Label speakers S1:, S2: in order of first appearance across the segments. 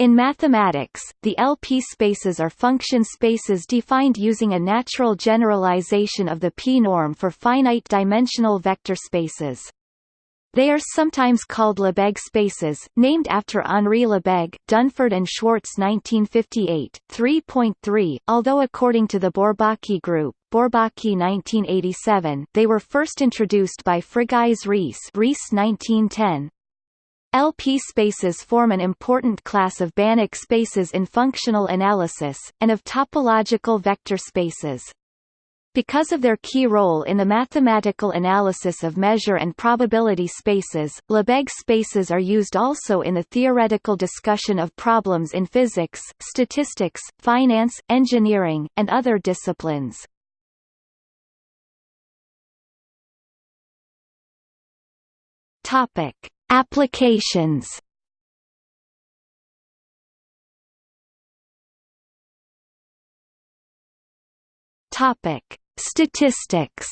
S1: In mathematics, the LP spaces are function spaces defined using a natural generalization of the p-norm for finite-dimensional vector spaces. They are sometimes called Lebesgue spaces, named after Henri Lebesgue Dunford and Schwartz 1958, 3.3, although according to the Bourbaki group Bourbaki 1987, they were first introduced by Frigyes Riesz 1910, LP spaces form an important class of Banach spaces in functional analysis, and of topological vector spaces. Because of their key role in the mathematical analysis of measure and probability spaces, Lebesgue spaces are used also in the theoretical discussion of problems in physics, statistics, finance, engineering, and other disciplines. Topic: Applications Topic: Statistics.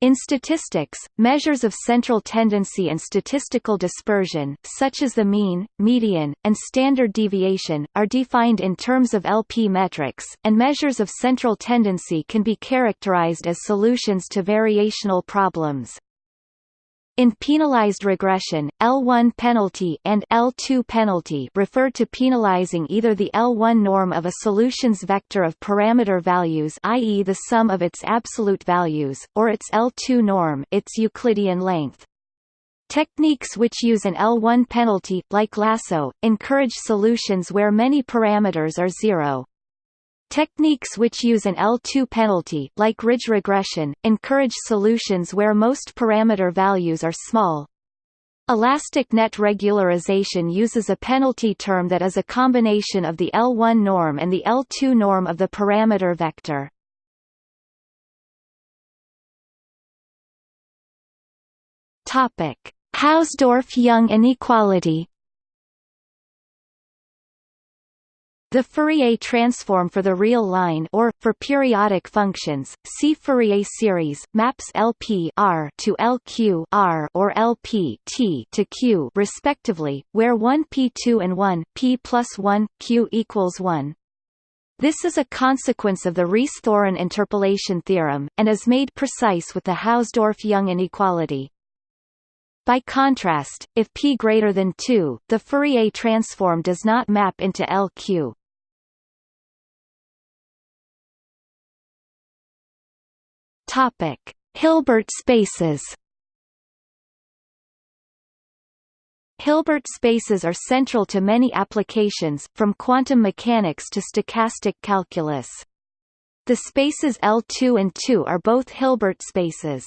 S1: In statistics, measures of central tendency and statistical dispersion, such as the mean, median, and standard deviation, are defined in terms of LP metrics, and measures of central tendency can be characterized as solutions to variational problems. In penalized regression, L1 penalty and L2 penalty refer to penalizing either the L1 norm of a solution's vector of parameter values i.e. the sum of its absolute values, or its L2 norm its Euclidean length. Techniques which use an L1 penalty, like lasso, encourage solutions where many parameters are zero. Techniques which use an L2 penalty, like ridge regression, encourage solutions where most parameter values are small. Elastic net regularization uses a penalty term that is a combination of the L1 norm and the L2 norm of the parameter vector. Hausdorff-Young inequality The Fourier transform for the real line or, for periodic functions, see Fourier series, maps LP R to LQ R or LP T to Q respectively, where 1 P2 and 1 P plus 1, Q equals 1. This is a consequence of the Riesz-Thorin interpolation theorem, and is made precise with the Hausdorff-Young inequality. By contrast, if p greater than 2, the Fourier transform does not map into LQ. Topic: Hilbert spaces. Hilbert spaces are central to many applications, from quantum mechanics to stochastic calculus. The spaces L2 and 2 are both Hilbert spaces.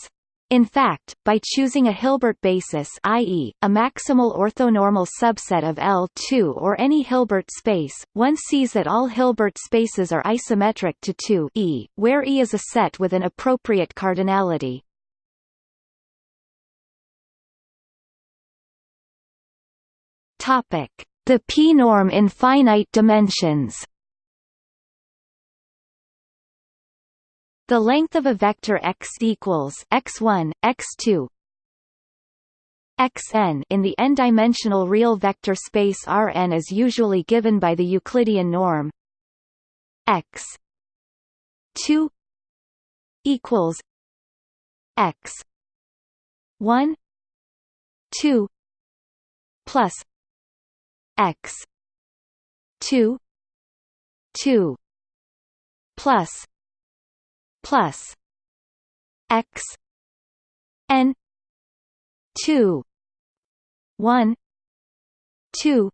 S1: In fact, by choosing a Hilbert basis i.e., a maximal orthonormal subset of L2 or any Hilbert space, one sees that all Hilbert spaces are isometric to 2 e, where E is a set with an appropriate cardinality. The p-norm in finite dimensions The length of a vector x equals x1, x2, xn in the n-dimensional real vector space Rn is usually given by the Euclidean norm x 2 equals x 1 2 plus x 2 2 plus plus x n 2 1 2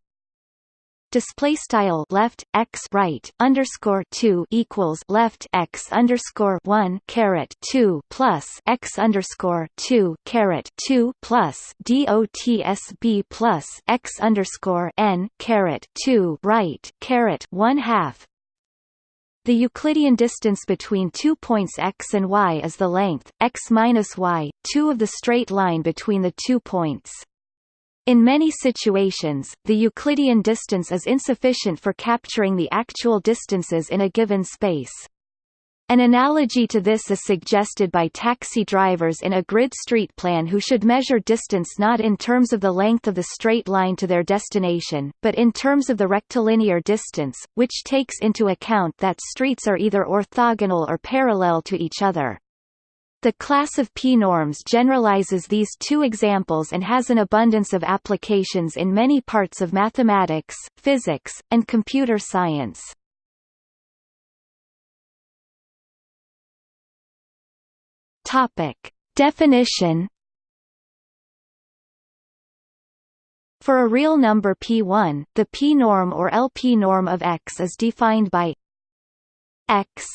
S1: display style left x right underscore 2 equals left x underscore 1 caret 2 plus x underscore 2 caret 2 plus dotsb plus x underscore n caret 2 right caret 1 half the Euclidean distance between two points x and y is the length, x minus y, 2 of the straight line between the two points. In many situations, the Euclidean distance is insufficient for capturing the actual distances in a given space. An analogy to this is suggested by taxi drivers in a grid street plan who should measure distance not in terms of the length of the straight line to their destination, but in terms of the rectilinear distance, which takes into account that streets are either orthogonal or parallel to each other. The class of p-norms generalizes these two examples and has an abundance of applications in many parts of mathematics, physics, and computer science. Topic. Definition For a real number p1, the p-norm or LP-norm of X is defined by X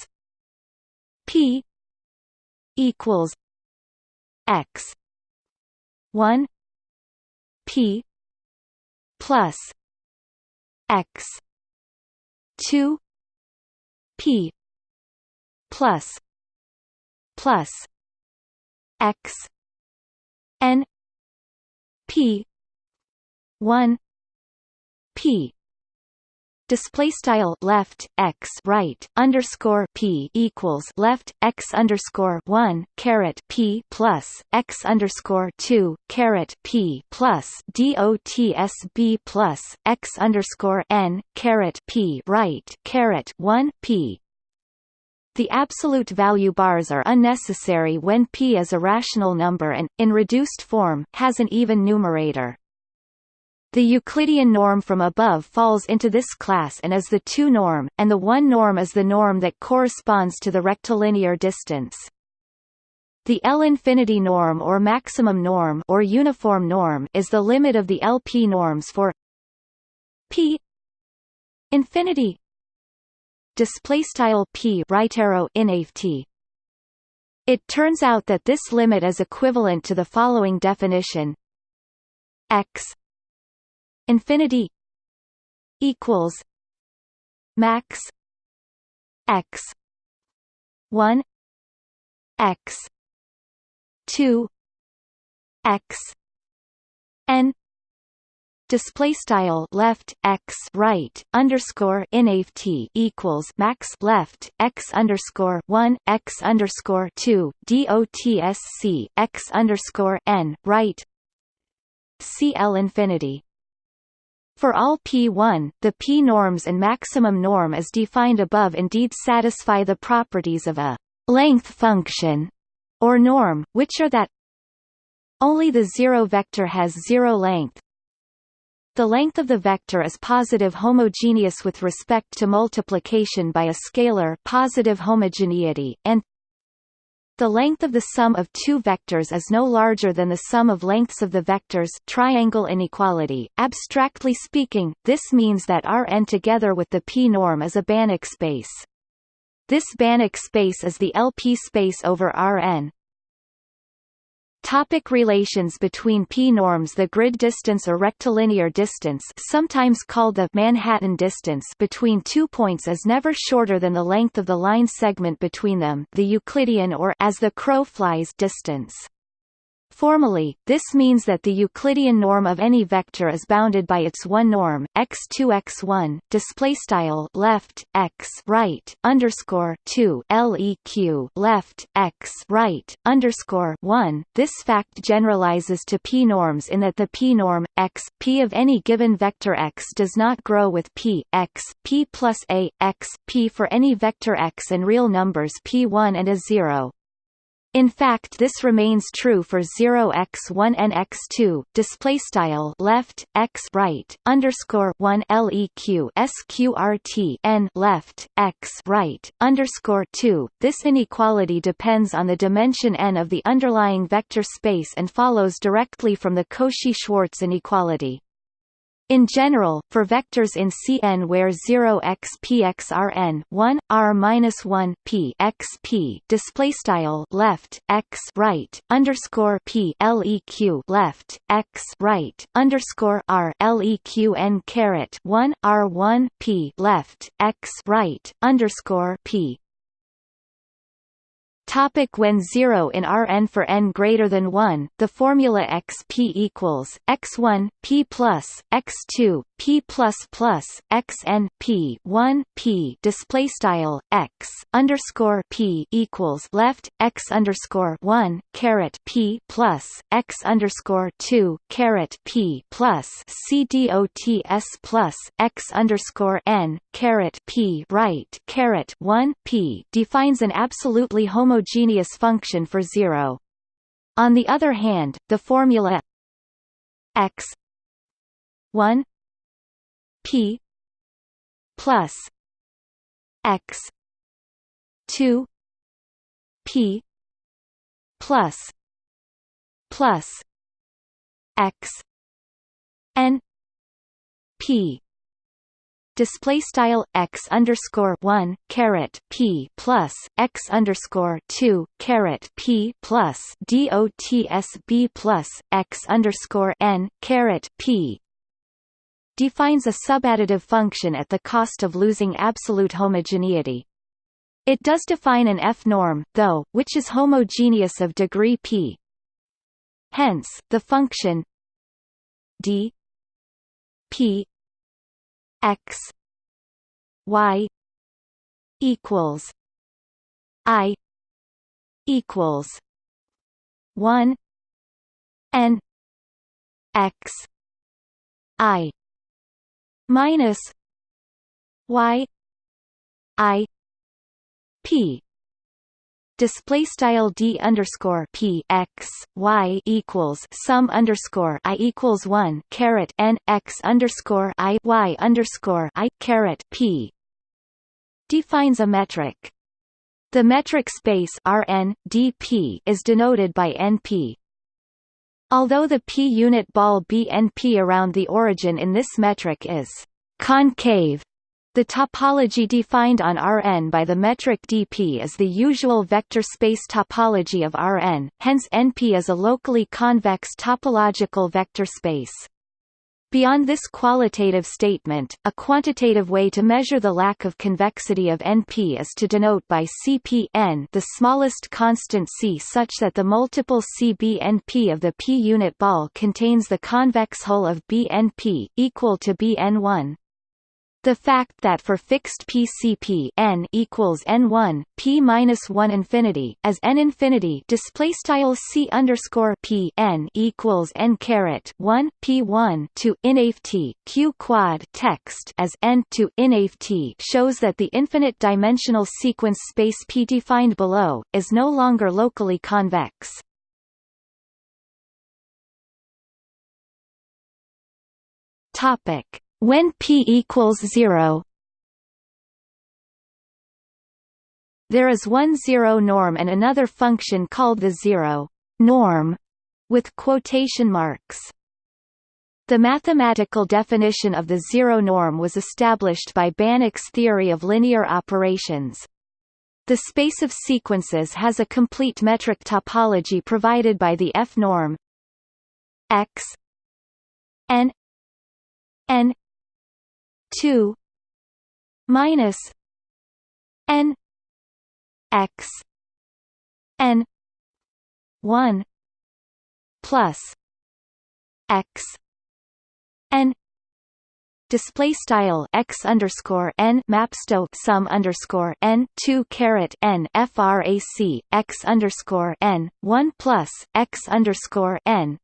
S1: p equals X one P plus X two P plus plus x n p 1 p. Display style left x right underscore p equals left x underscore one caret p plus x underscore two caret p plus dotsb plus x underscore n caret p right caret one p the absolute value bars are unnecessary when p is a rational number and, in reduced form, has an even numerator. The Euclidean norm from above falls into this class and is the 2 norm, and the 1 norm is the norm that corresponds to the rectilinear distance. The L-infinity norm or maximum norm or uniform norm is the limit of the LP norms for p infinity display style p right arrow inft. It turns out that this limit is equivalent to the following definition: x infinity equals max x 1 x 2 x n display style left x right underscore inft equals max left x underscore one x underscore two dotsc x underscore n right cl infinity. For all p1, the p-norms and maximum norm as defined above indeed satisfy the properties of a length function or norm, which are that only the zero vector has zero length, the length of the vector is positive homogeneous with respect to multiplication by a scalar positive homogeneity, and the length of the sum of two vectors is no larger than the sum of lengths of the vectors triangle inequality. Abstractly speaking, this means that Rn together with the p-norm is a Banach space. This Banach space is the LP space over Rn, Topic relations between p-norms The grid distance or rectilinear distance sometimes called the Manhattan distance between two points is never shorter than the length of the line segment between them the Euclidean or as the crow flies distance. Formally, this means that the Euclidean norm of any vector is bounded by its one norm, x2 x1, display style left x right underscore 2 leq left x right underscore 1. This fact generalizes to p norms in that the p norm x p of any given vector x does not grow with p x p plus a x p for any vector x and real numbers p1 and a 0. In fact, this remains true for 0x1 and x2. Display style left x right underscore 1 leq sqrt n left x right underscore 2. This inequality depends on the dimension n of the underlying vector space and follows directly from the Cauchy-Schwarz inequality. In general, for vectors in Cn where 0 x p x r n 1 r minus 1 p x p display style left x right underscore p leq left x right underscore r leq n caret 1 r 1 p left x right underscore p Topic when 0 in Rn for n greater than 1, the formula xp equals x1 p plus x2 p plus plus x N P 1 p display style x underscore p equals left x underscore 1 caret p plus x underscore 2 caret p plus c dots plus x underscore n caret p right caret 1 p defines an absolutely homogeneous homogeneous function for zero. On the other hand, the formula x 1 p plus x 2 p plus plus x n p. Display style x underscore one caret p plus x underscore two caret p plus dots b plus x underscore n caret p defines a subadditive function at the cost of losing absolute homogeneity. It does define an f-norm, though, which is homogeneous of degree p. Hence, the function d p x y equals i equals 1 n x i minus y i p display style d underscore p x y equals sum underscore i equals one caret n x underscore i y underscore i caret p defines a metric. The metric space Rn dp is denoted by np. Although the p-unit ball BNP around the origin in this metric is concave, the topology defined on Rn by the metric dp is the usual vector space topology of Rn, hence NP is a locally convex topological vector space. Beyond this qualitative statement, a quantitative way to measure the lack of convexity of NP is to denote by Cpn the smallest constant C such that the multiple CBNP of the p-unit ball contains the convex hull of BNP, equal to Bn1. The fact that for fixed PCP n equals n1 p minus 1 infinity as n infinity display style c underscore p n equals n caret 1 p 1 to inft q quad text as n to inft shows that the infinite dimensional sequence space p defined below is no longer locally convex. Topic when p equals 0 There is one zero norm and another function called the zero norm with quotation marks. The mathematical definition of the zero norm was established by Banach's theory of linear operations. The space of sequences has a complete metric topology provided by the f-norm x n n 2 minus n x n 1 plus x n display style x underscore n mapsto sum underscore n two caret n frac x underscore n one plus x underscore n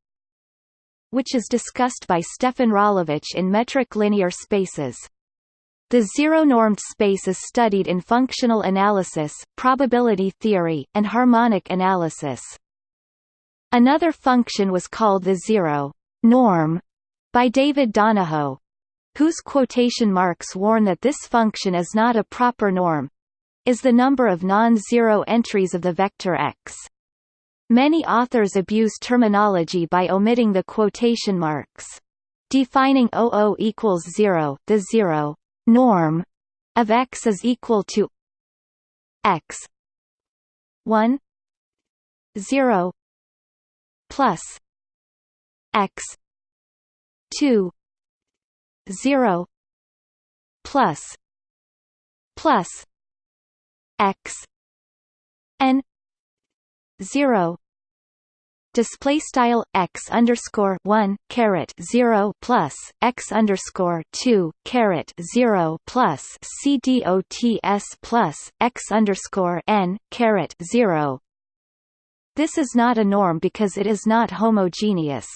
S1: which is discussed by Stefan Rolewicz in metric linear spaces. The zero-normed space is studied in functional analysis, probability theory, and harmonic analysis. Another function was called the zero norm by David Donoho, whose quotation marks warn that this function is not a proper norm is the number of non-zero entries of the vector x. Many authors abuse terminology by omitting the quotation marks. Defining OO equals 0, the zero norm of x is equal to x 1 0 plus x 2 0 plus plus x n zero display style x underscore one caret zero plus x underscore two caret zero plus c d o t s plus x underscore n caret zero. This is not a norm because it is not homogeneous.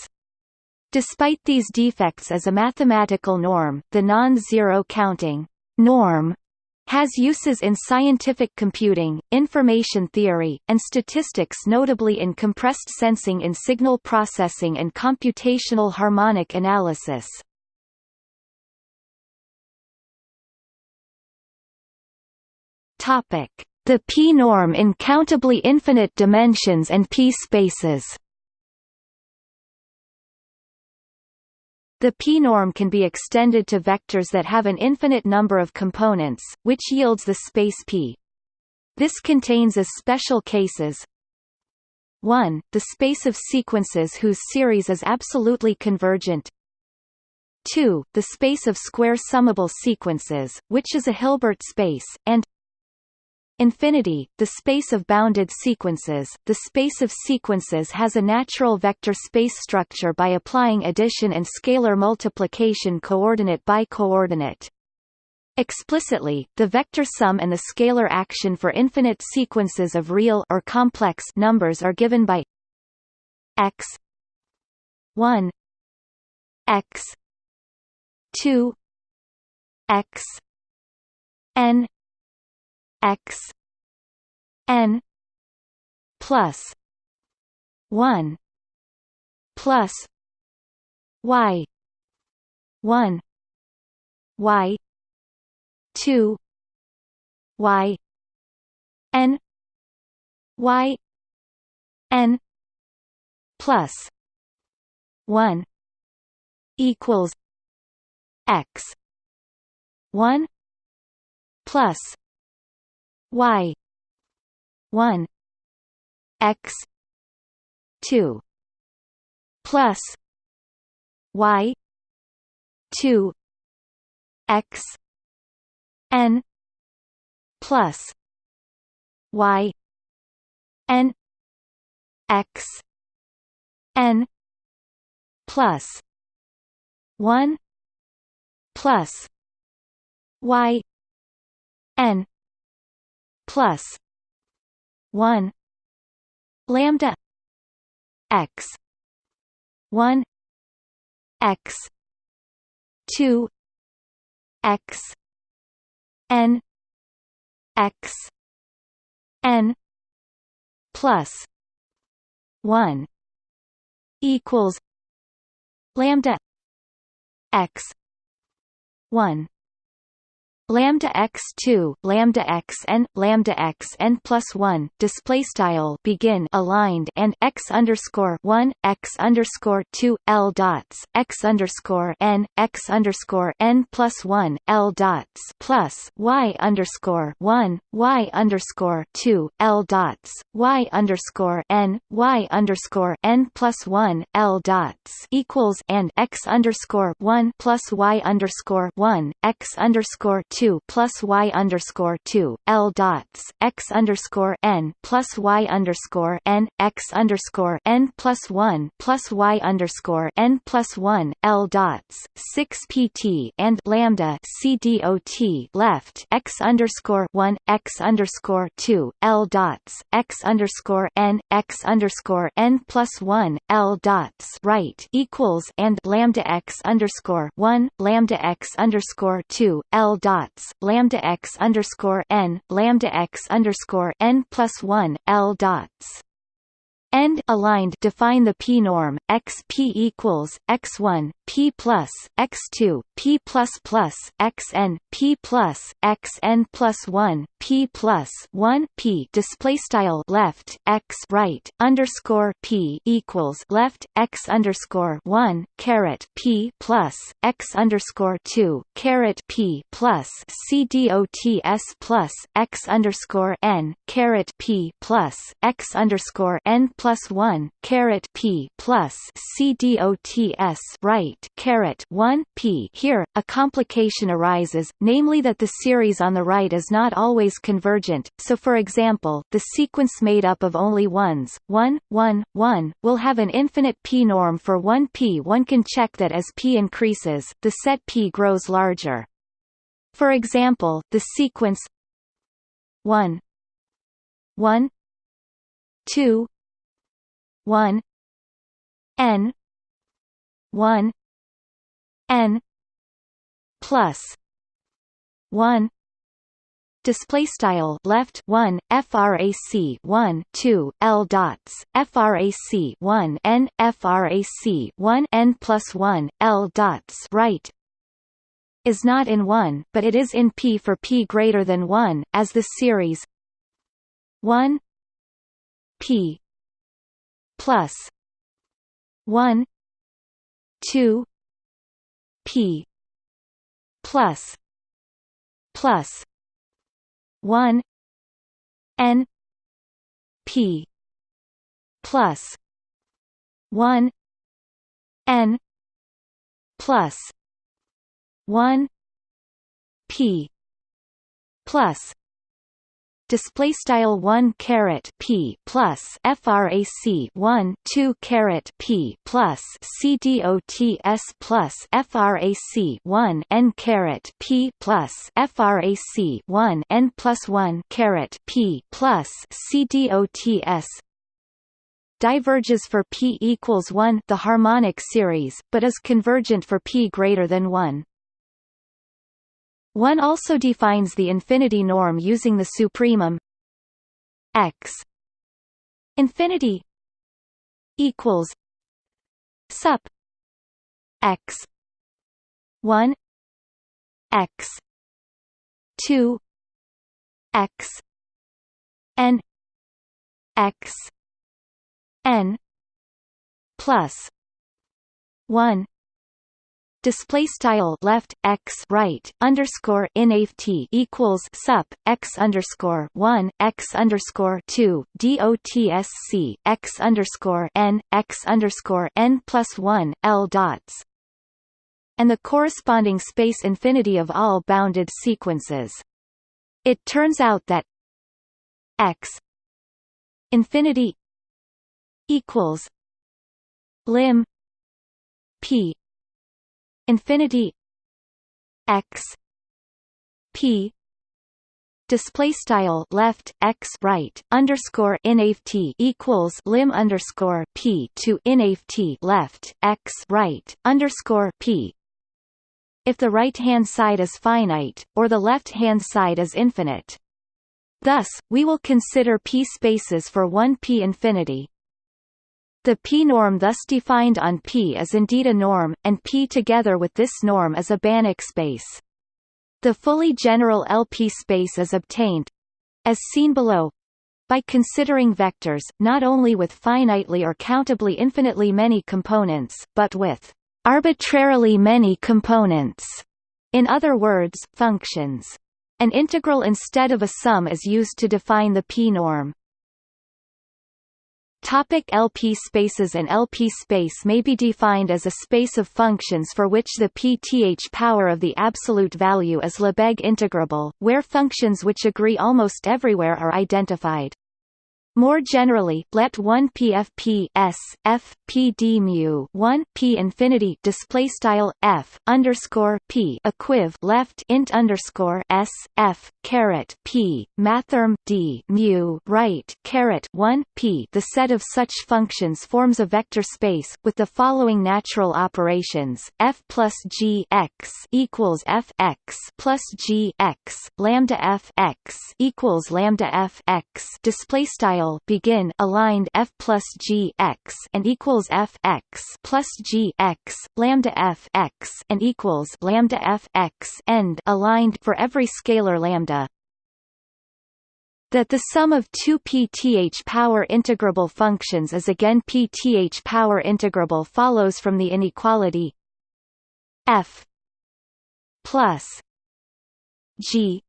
S1: Despite these defects as a mathematical norm, the non-zero counting norm has uses in scientific computing, information theory, and statistics notably in compressed sensing in signal processing and computational harmonic analysis. The p-norm in countably infinite dimensions and p-spaces The p-norm can be extended to vectors that have an infinite number of components, which yields the space P. This contains as special cases 1. The space of sequences whose series is absolutely convergent 2. The space of square summable sequences, which is a Hilbert space, and Infinity, the space of bounded sequences. The space of sequences has a natural vector space structure by applying addition and scalar multiplication coordinate by coordinate. Explicitly, the vector sum and the scalar action for infinite sequences of real or complex numbers are given by x 1 x 2 x n x n plus 1 plus y 1 y 2 y n y n plus 1 equals x 1 plus y 1 x 2 plus y 2 x n plus y n x n plus 1 plus y n plus 1 lambda x 1 x 2 x n x n plus 1 equals lambda x 1 lambda x2 lambda xn lambda xn plus 1 display style begin aligned and x underscore 1 x underscore 2 l dots x underscore n x underscore n plus 1 l dots plus y underscore 1 y underscore 2 l dots y underscore n y underscore n plus 1 l dots equals and x underscore 1 plus y underscore 1 x underscore 2 two plus y underscore two L dots x underscore n plus y underscore n x underscore n plus one plus y underscore n plus one L dots six PT and lambda C dot left x underscore one x underscore two L dots x underscore n x underscore n plus one L dots right equals and lambda x underscore one lambda x underscore two L dots dots lambda x underscore n lambda x underscore n plus one L dots End aligned define the p-norm x p equals x1 p plus x2 p plus plus xn p plus xn plus 1 p plus 1 p. Display style left x right underscore p equals left x underscore 1 caret p plus x underscore 2 caret p plus c dots plus x underscore n caret p plus x underscore n plus one p plus c dots right caret one p. Here, a complication arises, namely that the series on the right is not always convergent. So, for example, the sequence made up of only ones, 1, 1, 1, will have an infinite p norm for 1 p. One can check that as p increases, the set p grows larger. For example, the sequence 1 1 2 1 n 1 n plus 1 display style left 1 frac 1 2 l dots frac 1 n frac 1 n plus 1 l dots right. Is not in 1 but it is in p for p greater than 1 as the series 1 p plus 1 2 p plus plus 1 n p plus 1 n plus 1 p plus display style 1 caret p plus frac 1 2 caret p plus c dots plus frac 1 n caret p plus frac 1 n plus 1 caret p plus c dots diverges for p equals 1 the harmonic series but is convergent for p greater than 1 one also defines the infinity norm using the supremum x. Infinity equals sup x 1 x 2 x n x n plus 1 display style left x right underscore inft equals sup x underscore one x underscore two dotsc x underscore n x underscore n plus one l dots and the corresponding space infinity of all bounded sequences. It turns out that x infinity equals lim p infinity x p display style left x right underscore inft equals lim underscore p to inft left x right underscore p. If the right hand side is finite or the left hand side is infinite. Thus we will consider p spaces for 1 p infinity the p-norm thus defined on P is indeed a norm, and P together with this norm is a Banach space. The fully general LP space is obtained as seen below by considering vectors, not only with finitely or countably infinitely many components, but with arbitrarily many components. In other words, functions. An integral instead of a sum is used to define the p-norm. Topic LP spaces An LP space may be defined as a space of functions for which the pth power of the absolute value is Lebesgue integrable, where functions which agree almost everywhere are identified. More generally, let 1 PFP s f p d mu 1 p infinity display style f underscore p equiv left int underscore s f caret p mathrm d mu right caret 1 p. The set of such functions forms a vector space with the following natural operations: f plus g x equals f x plus g x lambda f x equals lambda f x display style begin aligned f plus g x and equals f x plus g x lambda f x and equals lambda f x end aligned for every scalar lambda. That the sum of two pth power integrable functions is again pth power integrable follows from the inequality f plus g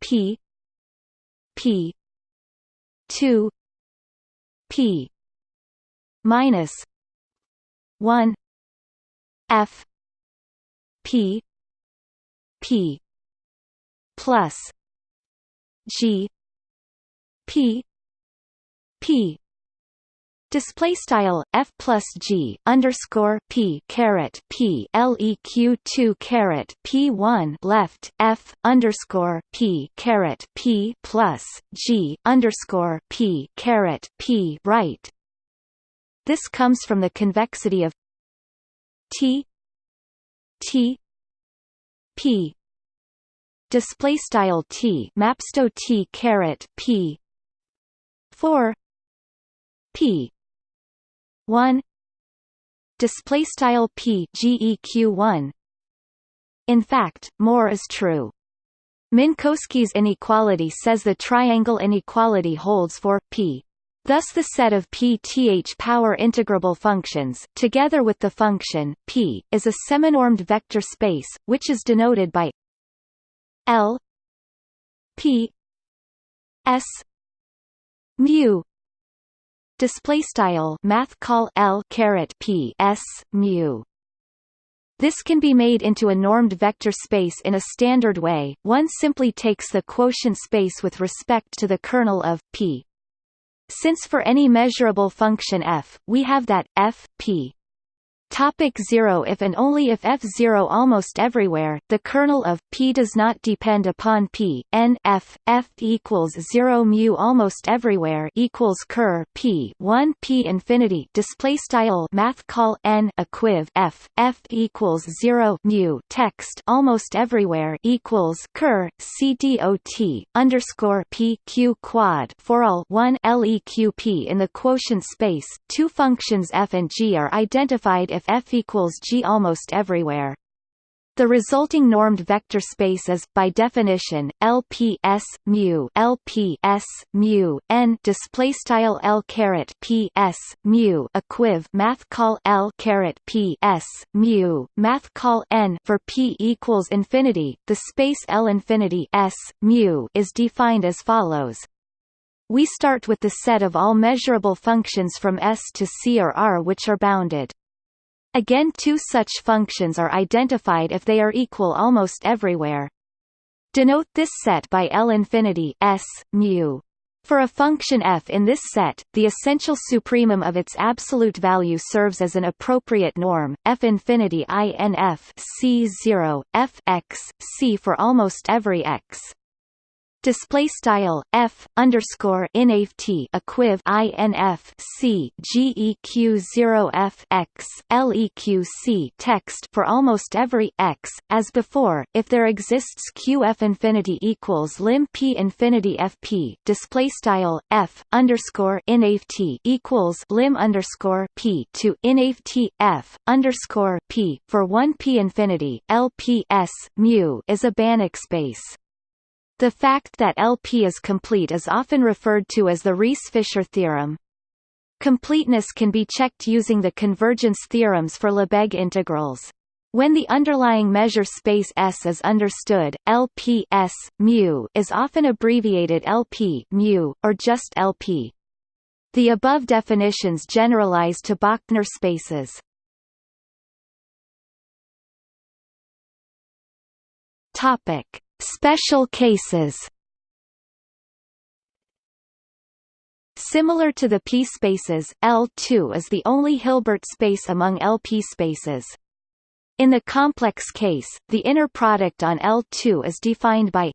S1: p p 2 p minus 1 f p p plus g p p Display style f plus g underscore p caret p leq two caret p one left f underscore p caret p plus g underscore p caret p right. This comes from the convexity of t t p. Display style t mapsto t caret p. 4 p 1 display style p geq 1 in fact more is true. Minkowski's inequality says the triangle inequality holds for p. Thus the set of pth power integrable functions, together with the function, p, is a seminormed vector space, which is denoted by L p s mu display style math call L caret P S mu this can be made into a normed vector space in a standard way. One simply takes the quotient space with respect to the kernel of P. Since for any measurable function f, we have that f p Topic 0 If and only if f0 almost everywhere, the kernel of p does not depend upon p, n f, f equals 0 mu almost everywhere equals ker p 1 p infinity display style math call n equiv f, f equals 0 mu text almost everywhere equals ker c dot underscore p q quad for all 1 leq p in the quotient space, two functions f and g are identified if if f equals g almost everywhere. The resulting normed vector space is, by definition, LP S mu LP S mu n display style L caret P S mu equiv math call L caret P S mu math call n for P equals infinity. The space L infinity S mu is defined as follows. We start with the set of all measurable functions from S to C or R which are bounded. Again two such functions are identified if they are equal almost everywhere. Denote this set by L infinity S, mu. For a function f in this set, the essential supremum of its absolute value serves as an appropriate norm, f infinity inf c 0, f x, c for almost every x display style f underscore inft equiv inf c geq 0 f x leq c text for almost every x as before. If there exists qf infinity equals lim p infinity fp display style f underscore inft equals lim underscore p to inft f underscore p for 1 p infinity lps mu is a Banach space the fact that LP is complete is often referred to as the Riesz–Fischer theorem. Completeness can be checked using the convergence theorems for Lebesgue integrals. When the underlying measure space S is understood, LP S, mu is often abbreviated LP mu, or just LP. The above definitions generalize to Bochner spaces. Topic: Special cases Similar to the p-spaces, L2 is the only Hilbert space among LP spaces. In the complex case, the inner product on L2 is defined by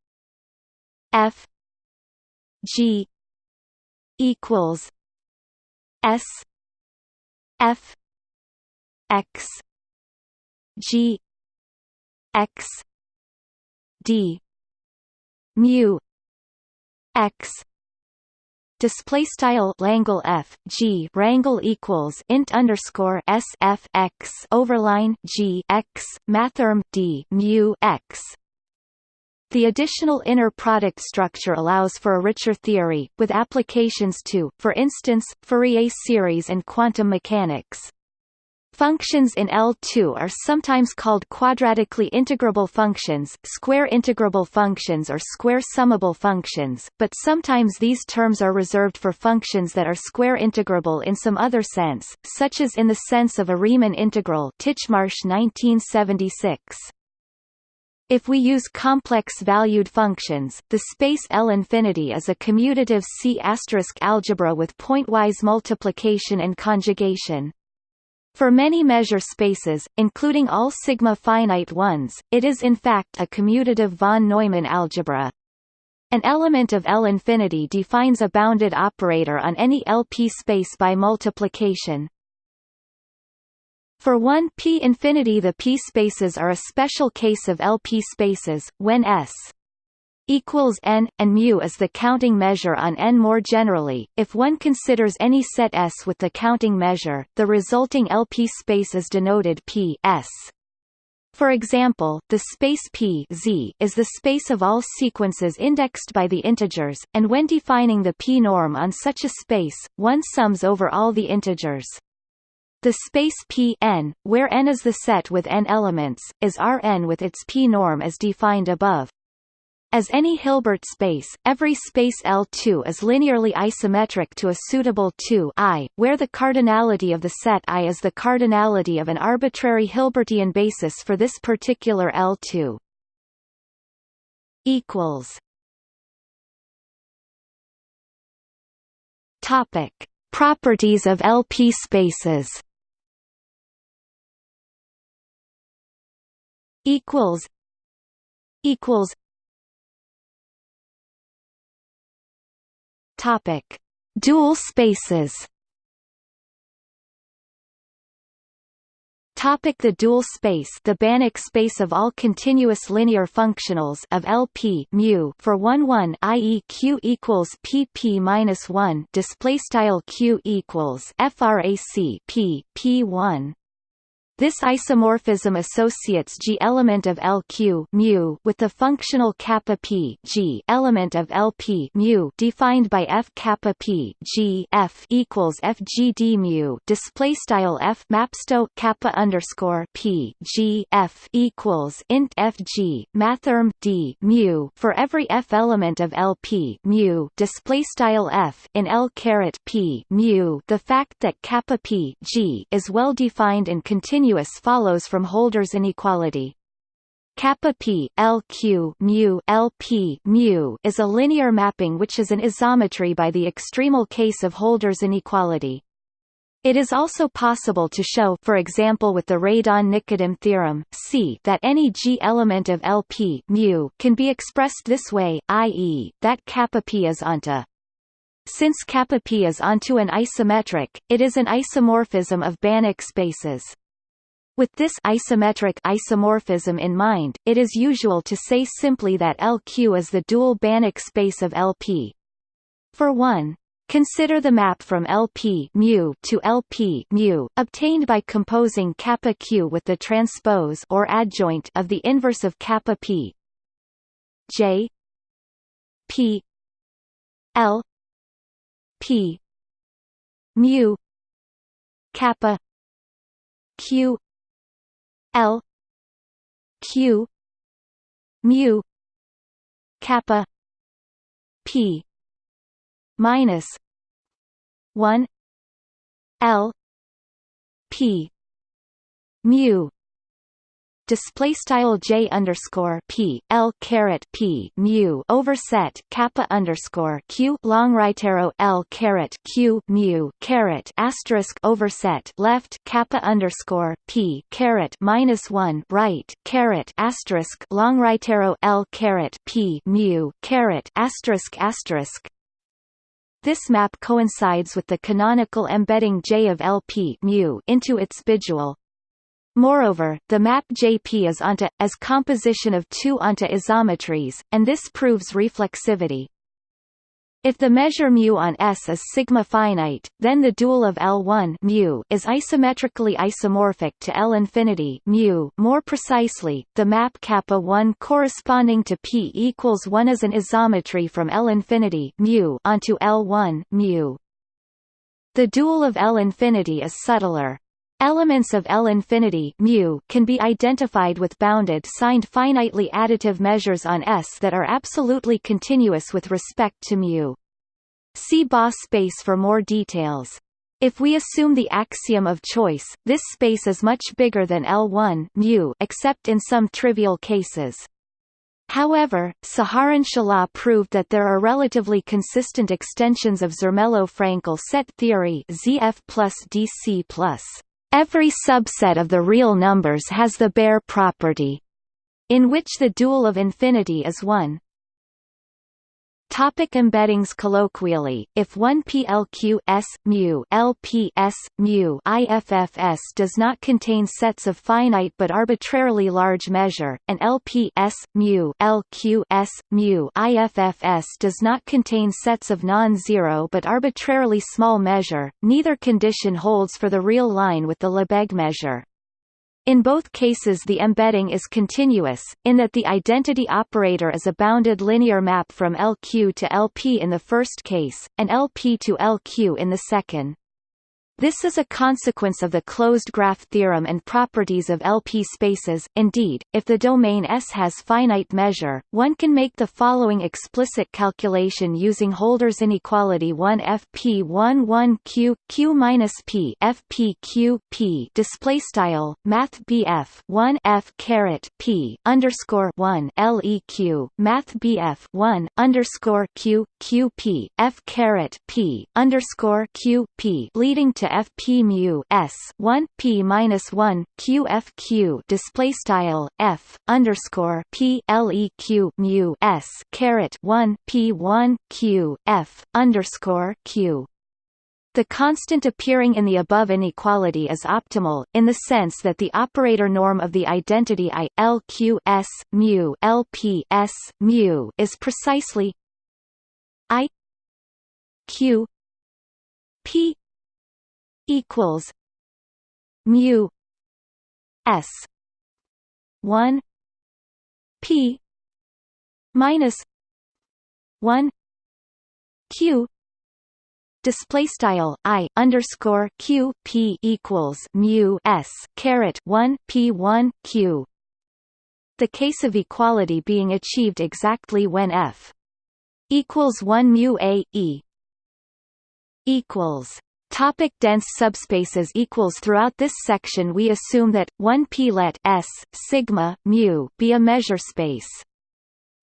S1: f g equals s f x g x d. Mu. X. Display style Langle F G rangle equals int underscore S F X overline G X mathrm D mu X. The additional inner product structure allows for a richer theory, with applications to, for instance, Fourier series and quantum mechanics. Functions in L2 are sometimes called quadratically integrable functions, square integrable functions or square summable functions, but sometimes these terms are reserved for functions that are square integrable in some other sense, such as in the sense of a Riemann integral Titchmarsh 1976. If we use complex-valued functions, the space L infinity is a commutative C** algebra with pointwise multiplication and conjugation. For many measure spaces, including all sigma finite ones, it is in fact a commutative von Neumann algebra. An element of L infinity defines a bounded operator on any LP space by multiplication. For one P infinity the P spaces are a special case of LP spaces, when S equals n, and mu is the counting measure on n more generally. If one considers any set S with the counting measure, the resulting LP space is denoted P S. For example, the space P Z is the space of all sequences indexed by the integers, and when defining the P-norm on such a space, one sums over all the integers. The space P n, where n is the set with n elements, is Rn with its P-norm as defined above. As any Hilbert space, every space L2 is linearly isometric to a suitable 2 I, where the cardinality of the set I is the cardinality of an arbitrary Hilbertian basis for this particular L2. Equals. Topic: Properties of LP spaces. Equals. Equals. Topic: Dual spaces. Topic the dual space the Banach space of all continuous linear functionals of LP mu for 1 1 i.e. q equals pp minus 1 display style q equals frac p p1 this isomorphism associates G element of LQ mu with the functional kappa p G element of LP mu defined by F kappa p G F equals FGD mu display style F mapsto kappa underscore p G F equals int FG mathrm D mu for every F element of LP mu display style F in L caret p mu. The fact that kappa p G is well defined and continuous continuous follows from Holder's inequality. Kappa p LQ mu LP mu is a linear mapping which is an isometry by the extremal case of Holder's inequality. It is also possible to show for example with the Radon-Nikodym theorem, c that any G element of LP mu can be expressed this way, i.e., that kappa p is onto since kappa p is onto an isometric, it is an isomorphism of Banach spaces. With this isometric isomorphism in mind, it is usual to say simply that LQ is the dual Banach space of LP. For one, Consider the map from LP mu to LP mu obtained by composing kappa q with the transpose or adjoint of the inverse of kappa p. J P L P mu kappa q L Q mu kappa P minus one L P mu display style j underscore p l caret p mu overset kappa underscore q long right arrow l caret q mu caret asterisk overset left kappa underscore p caret minus one right caret asterisk long right arrow l caret p mu caret asterisk asterisk. This map coincides with the canonical embedding J of LP mu into its bidual, Moreover, the map JP is onto, as composition of two onto isometries, and this proves reflexivity. If the measure mu on S is sigma finite, then the dual of L1 mu is isometrically isomorphic to L infinity mu. More precisely, the map kappa 1 corresponding to P equals 1 is an isometry from L infinity mu onto L1 mu. The dual of L infinity is subtler, Elements of L infinity mu can be identified with bounded signed finitely additive measures on S that are absolutely continuous with respect to mu. See Boss space for more details. If we assume the axiom of choice, this space is much bigger than L1 mu except in some trivial cases. However, Saharon Shelah proved that there are relatively consistent extensions of Zermelo-Fraenkel set theory ZF plus DC plus. Every subset of the real numbers has the Baire property, in which the dual of infinity is 1. Topic embeddings Colloquially, if one PLQ S mu LP S mu IFFS does not contain sets of finite but arbitrarily large measure, and LP S mu LQ S mu IFFS does not contain sets of non-zero but arbitrarily small measure, neither condition holds for the real line with the Lebesgue measure. In both cases the embedding is continuous, in that the identity operator is a bounded linear map from LQ to LP in the first case, and LP to LQ in the second. This is a consequence of the closed graph theorem and properties of LP spaces. Indeed, if the domain S has finite measure, one can make the following explicit calculation using Holder's inequality 1 FP 1 1 Q Q minus P FP Q P display style Math BF 1 F caret P underscore 1 LEQ Math BF 1 underscore Q Q P F caret P underscore Q P leading to fp mu s 1 p minus 1 q f q display style f underscore p leq mu s caret 1 p 1 q f underscore q. The constant appearing in the above inequality is optimal, in the sense that the operator norm of the identity I L Q S mu L P S mu is precisely I Q P equals mu s 1 p minus 1 q display style i underscore q p equals mu s caret 1 p 1 q. The case of equality being achieved exactly when f equals 1 mu a e equals Topic dense subspaces equals Throughout this section we assume that, 1 p let S, sigma, mu be a measure space.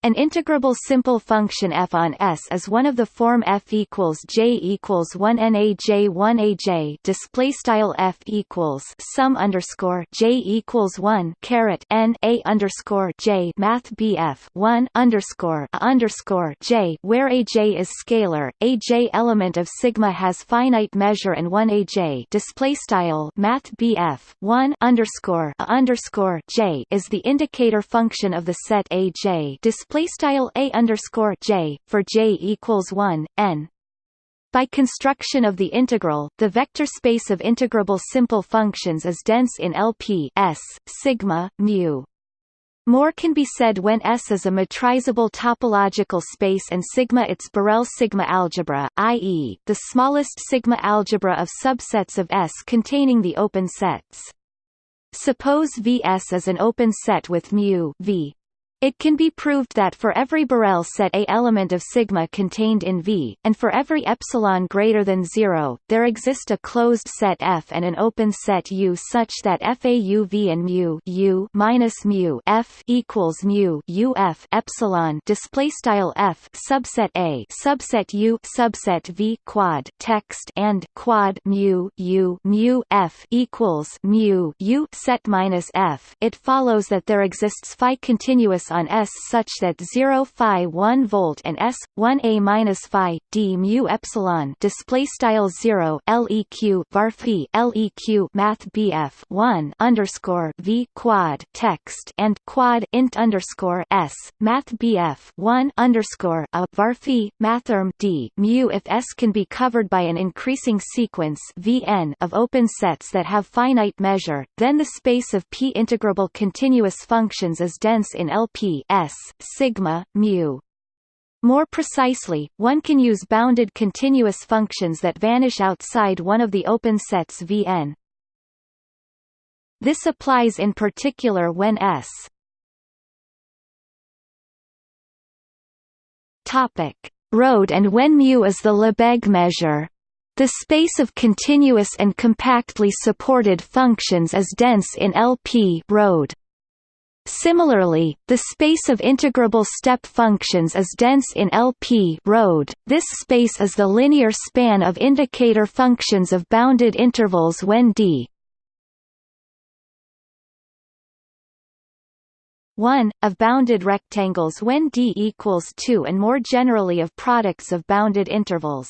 S1: An integrable simple function f on S is one of the form f equals j equals 1 naj 1 aj display style f equals sum underscore j equals 1 caret n a underscore j. Math bf 1 underscore a underscore j where aj is scalar. aj element of sigma has finite measure and 1 aj display style math bf 1 underscore a underscore j is the indicator function of the set aj display display style a underscore j for j equals one n. By construction of the integral, the vector space of integrable simple functions is dense in LP S, sigma, mu. More can be said when S is a metrizable topological space and sigma its Borel sigma algebra, i.e., the smallest sigma algebra of subsets of S containing the open sets. Suppose Vs is an open set with mu v it can be proved that for every Borel set A element of sigma contained in V, and for every epsilon greater than 0, there exist a closed set F and an open set U such that FAUV and mu U minus mu F equals mu UF epsilon display style F subset A subset U subset V quad text and quad mu U mu F equals mu U set minus F. It follows that there exists phi continuous on S such that 0 phi 1 volt and S 1 a minus phi d mu epsilon display style 0 leq var phi leq math bf 1 underscore v quad text and quad int underscore s math bf 1 underscore a var phi mathrm d mu if S can be covered by an increasing sequence Vn of open sets that have finite measure, then the space of p integrable continuous functions is dense in LP S, sigma, mu. More precisely, one can use bounded continuous functions that vanish outside one of the open sets Vn. This applies in particular when S Topic: Road and when mu is the Lebesgue measure. The space of continuous and compactly supported functions is dense in LP road. Similarly, the space of integrable step functions is dense in LP road. This space is the linear span of indicator functions of bounded intervals when d 1, of bounded rectangles when d equals 2 and more generally of products of bounded intervals.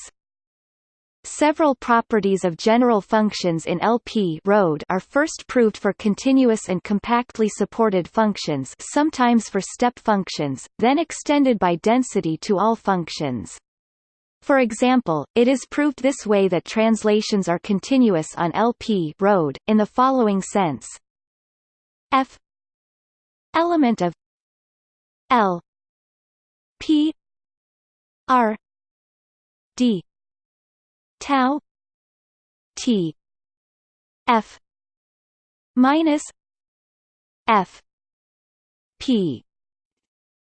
S1: Several properties of general functions in LP road are first proved for continuous and compactly supported functions sometimes for step functions, then extended by density to all functions. For example, it is proved this way that translations are continuous on LP road, in the following sense f element of L P R D tau T F minus F P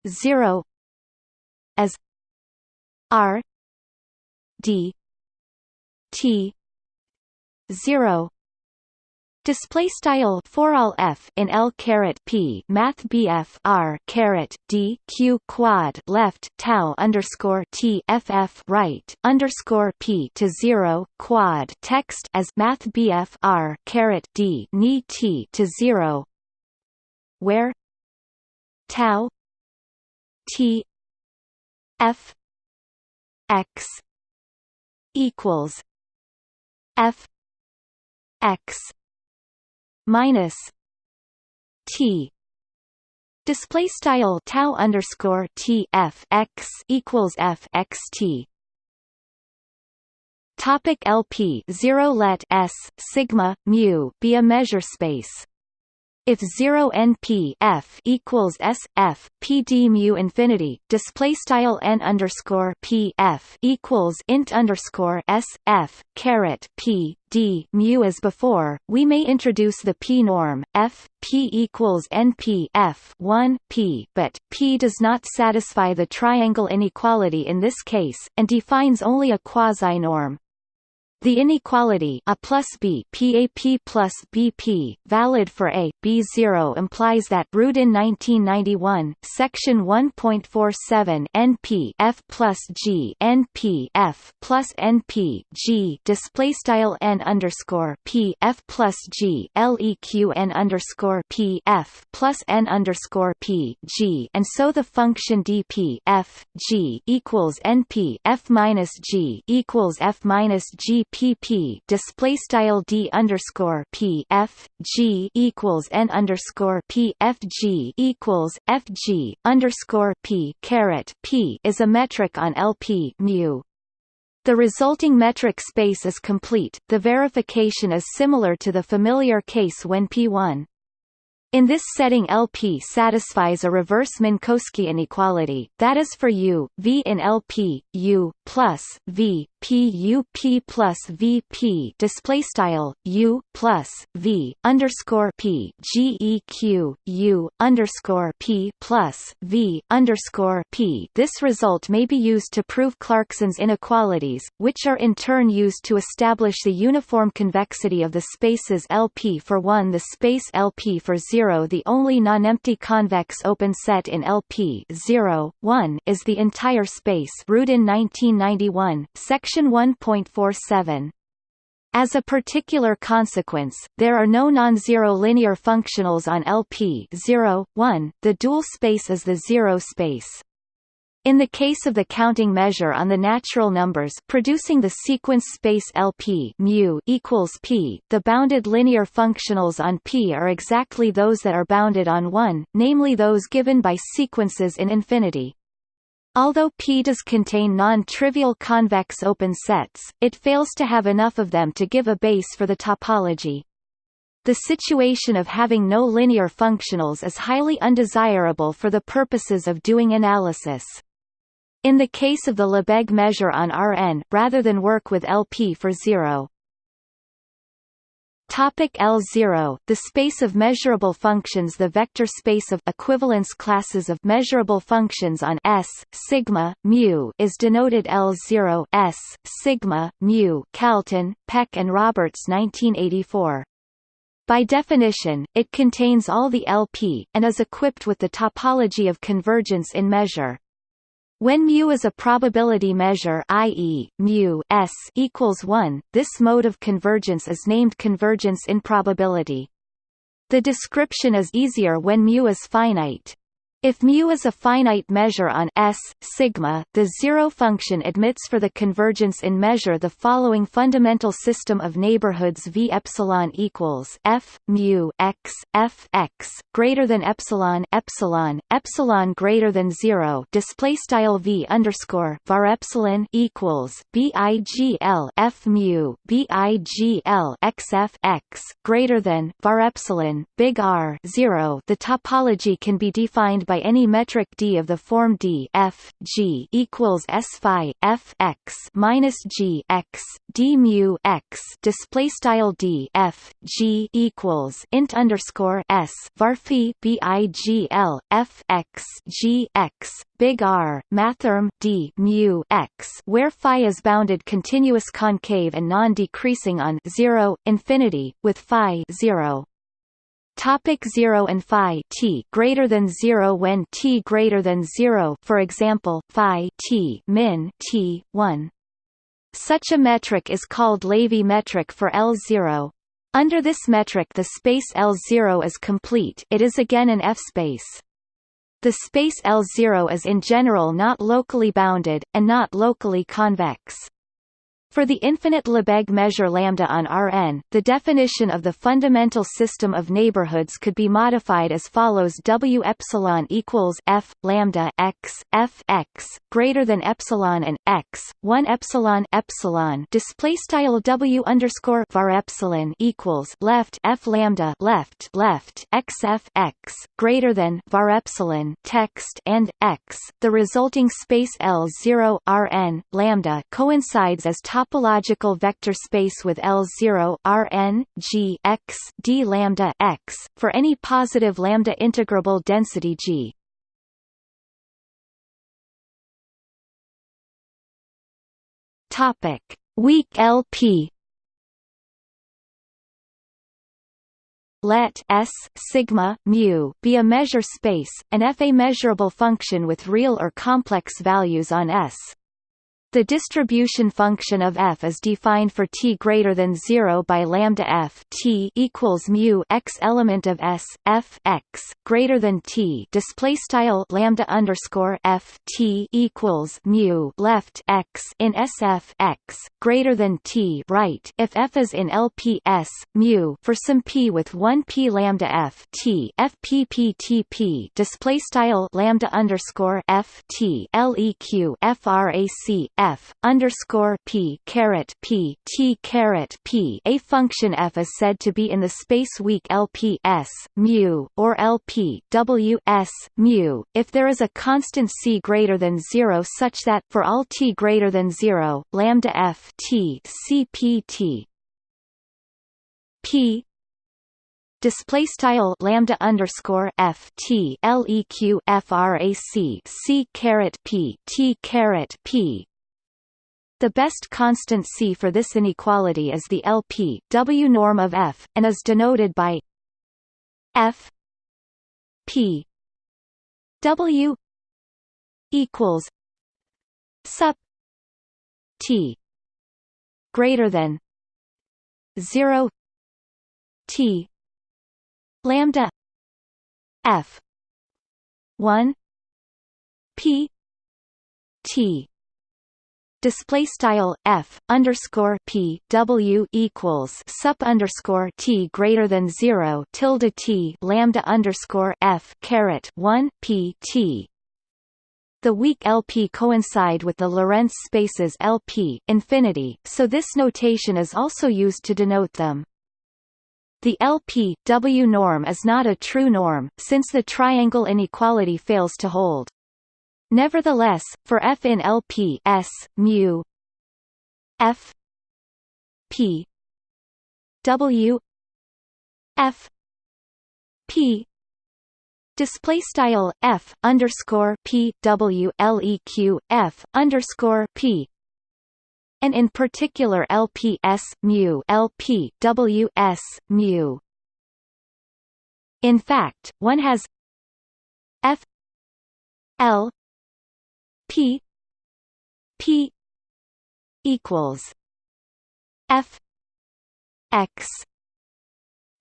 S1: zero as R D T zero Display style for all f in L caret p Math BF R caret D Q quad left tau underscore T FF right underscore P to zero quad text as Math BF R caret D ni T to zero. Where? Tau T F X equals F X minus T. Display style tau underscore T F X equals F X T. Topic LP 0 let S sigma mu be a measure space if 0 np f equals s f p d mu infinity display style n underscore p f equals int underscore s f caret p d mu as before, we may introduce the p norm f p equals np f 1 p, but p does not satisfy the triangle inequality in this case, and defines only a quasi-norm. The inequality a plus b PAP plus BP valid for a. B0 implies that Rudin 1991 section 1.47 NP F plus G NP F plus NP G display style N underscore P F plus G LEQ N underscore P F plus N underscore P G and so the function dP F G equals NP F minus G equals F minus G pp display style d underscore p f g equals n underscore p f g equals f g underscore p caret p is a metric on LP mu. The resulting metric space is complete. The verification is similar to the familiar case when P1 in this setting LP satisfies a reverse Minkowski inequality, that is for U, V in LP, U, plus, V, P U P plus V P display style U plus V underscore P G E Q U underscore P plus V underscore P. This result may be used to prove Clarkson's inequalities, which are in turn used to establish the uniform convexity of the spaces LP for 1 the space LP for 0 the only non-empty convex open set in LP 0, 1 is the entire space Rudin 1991, section Section 1.47. As a particular consequence, there are no non-zero linear functionals on LP 0, 1, the dual space is the zero space. In the case of the counting measure on the natural numbers producing the sequence space LP mu equals p, the bounded linear functionals on P are exactly those that are bounded on 1, namely those given by sequences in infinity. Although P does contain non-trivial convex open sets, it fails to have enough of them to give a base for the topology. The situation of having no linear functionals is highly undesirable for the purposes of doing analysis. In the case of the Lebesgue measure on Rn, rather than work with LP for zero, Topic L0 The space of measurable functions The vector space of equivalence classes of measurable functions on S sigma mu is denoted L0 S sigma mu Kalton, Peck and Roberts 1984 by definition, it contains all the LP, and is equipped with the topology of convergence in measure. When mu is a probability measure i.e., s equals 1, this mode of convergence is named convergence in probability. The description is easier when mu is finite. If mu is a finite measure on S, sigma, the zero function admits for the convergence in measure the following fundamental system of neighborhoods V epsilon equals F mu x F x greater than epsilon epsilon epsilon greater than zero display style V underscore var epsilon equals BIGL F mu BIGL x F x greater than var epsilon big R zero. The topology can be defined by any metric d of the form d f g equals s phi f x minus g x d mu x. Display style d f g equals int underscore s var phi b i g l f x g x big R mathrm d mu x where phi is bounded continuous concave and non-decreasing on 0 infinity with phi 0 Topic 0 and phi t greater than 0 when t greater than 0 for example phi t min t 1 Such a metric is called Levy metric for L0 Under this metric the space L0 is complete it is again an F-space the space L0 is in general not locally bounded, and not locally convex. For the infinite Lebesgue measure lambda on Rn, the definition of the fundamental system of neighborhoods could be modified as follows: W epsilon equals f lambda x f x greater than epsilon and x one epsilon epsilon display style W underscore var epsilon equals left f lambda left left x f x greater than var epsilon text and x. The resulting space L zero Rn lambda coincides as top topological vector space with L0 Rn G x d lambda x for any positive lambda integrable density G. Topic: Weak LP. Let S sigma mu be a measure space, and F a measurable function with real or complex values on S. The distribution function of f is defined for t greater than 0 by lambda f. T equals mu x element of s f x greater than t. Display style lambda underscore f t equals mu left x in sf x greater than t right. If f is in LPS mu for some p with 1 p lambda f t f p p t p. Display style lambda underscore f t leq frac f underscore p caret p t caret p. A function f is said to be in the space weak LP s mu or LP w s mu. If there is a constant c greater than zero, such that for all t greater than zero, lambda f t c p t. P display style lambda underscore f t leq frac c caret p t caret p the best constant C for this inequality is the LP W norm of F, and is denoted by F P. W equals sup T greater than zero T lambda F one P T display style f underscore p w equals sup underscore t greater than zero tilde t lambda underscore f caret one p t. The weak LP coincide with the Lorentz spaces LP infinity, so this notation is also used to denote them. The LP W norm is not a true norm, since the triangle inequality fails to hold. Nevertheless, for f in LP S mu f p W f p display style f underscore p w l e q f underscore p and in particular LPS mu LP WS mu. In fact, one has F L P P equals F X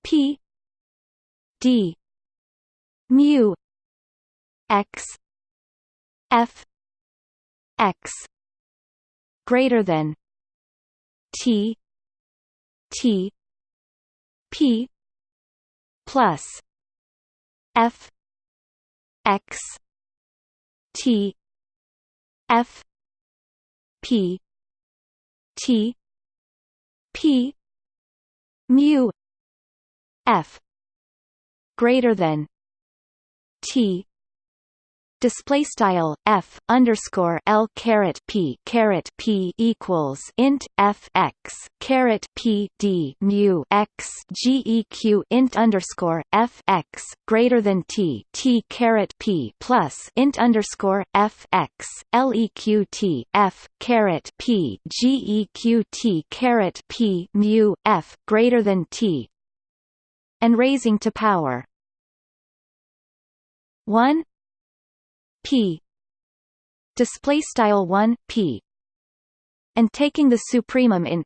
S1: P D mu X F X greater than T T P plus F X T F P T P mu F greater than T display style f underscore l caret p caret p equals int f x caret p d mu x geq int underscore f x greater than t t caret p plus int underscore f x leq t f caret p geq t caret p mu f greater than t and raising to power. 1 p. Display style 1 p. And taking the supremum in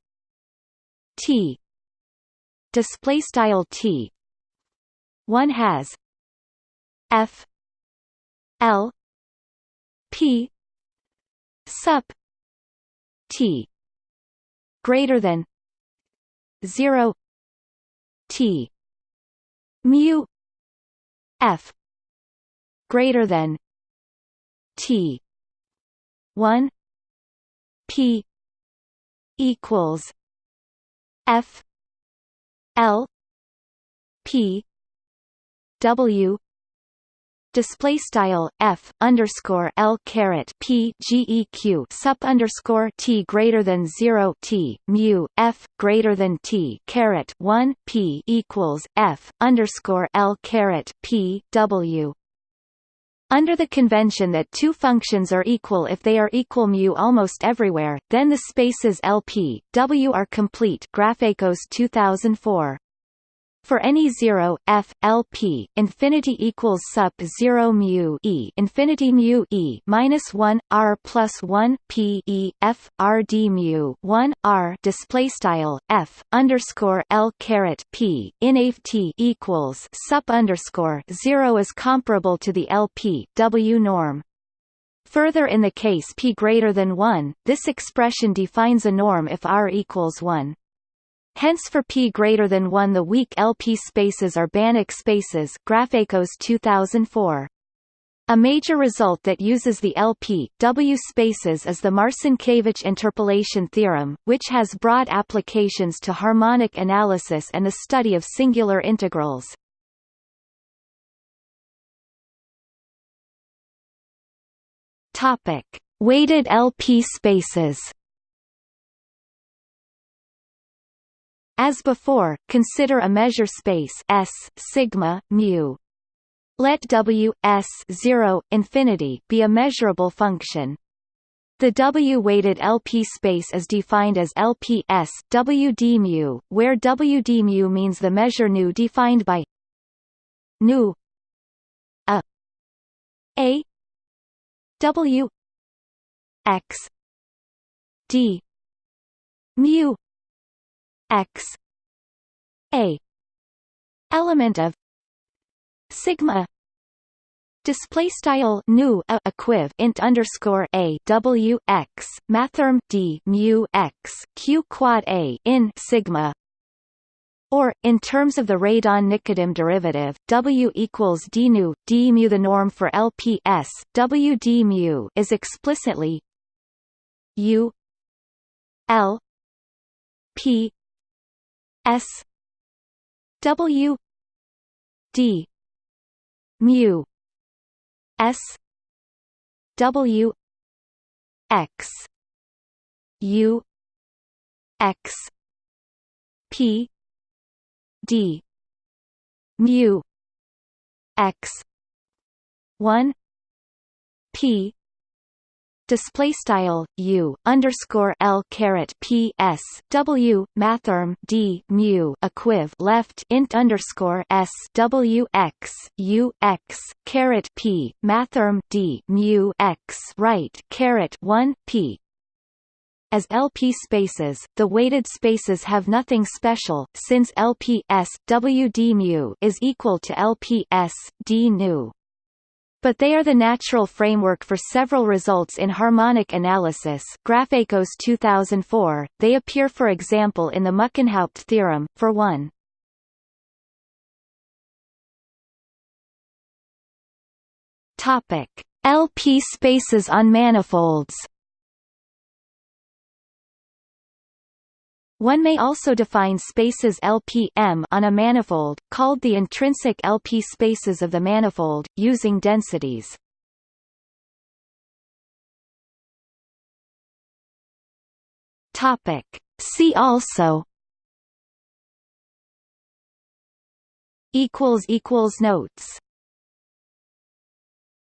S1: t. Display style t. One has f l p sup t. Greater than 0 t. Mu f. Greater than T. one P equals F L P W display style f underscore l caret p geq sup underscore t greater than zero t mu f greater than t caret one p equals f underscore l caret p w under the convention that two functions are equal if they are equal mu almost everywhere, then the spaces LP, W are complete Grafakos 2004. For any 0 f LP infinity equals sub 0 mu e infinity mu e minus 1 r plus 1 p e f r d mu 1 r display style f underscore l caret p in t equals sup underscore 0 is comparable to the LP W norm. Further in the case p greater than 1, this expression defines a norm if r equals 1. Hence for p greater than 1 the weak LP spaces are Banach spaces Grafakos 2004. A major result that uses the LP W spaces is the Marcinkiewicz interpolation theorem, which has broad applications to harmonic analysis and the study of singular integrals. Topic: Weighted LP spaces. As before, consider a measure space S sigma mu. Let W S 0 infinity be a measurable function. The W-weighted LP space is defined as LPS WD mu, where WD mu means the measure nu defined by nu a a W x d mu x a element of sigma display style nu a equiv int underscore a w x mathrm d mu x q quad a in sigma or, in terms of the Radon-Nikodym derivative, W equals d nu, d mu. The norm for LPS W d mu is explicitly U L P S W D mu S W X U X P D mu x 1 p display style u underscore l caret p s w mathrm d mu equiv left int underscore s w x u x caret p mathrm d mu x right caret 1 p as LP spaces, the weighted spaces have nothing special, since LPS W d mu is equal to LPS d nu. But they are the natural framework for several results in harmonic analysis Grafakos 2004, they appear for example in the Muckenhoupt theorem, for 1. Topic. LP spaces on manifolds One may also define spaces LP-M on a manifold, called the intrinsic LP spaces of the manifold, using densities. Topic. See also Notes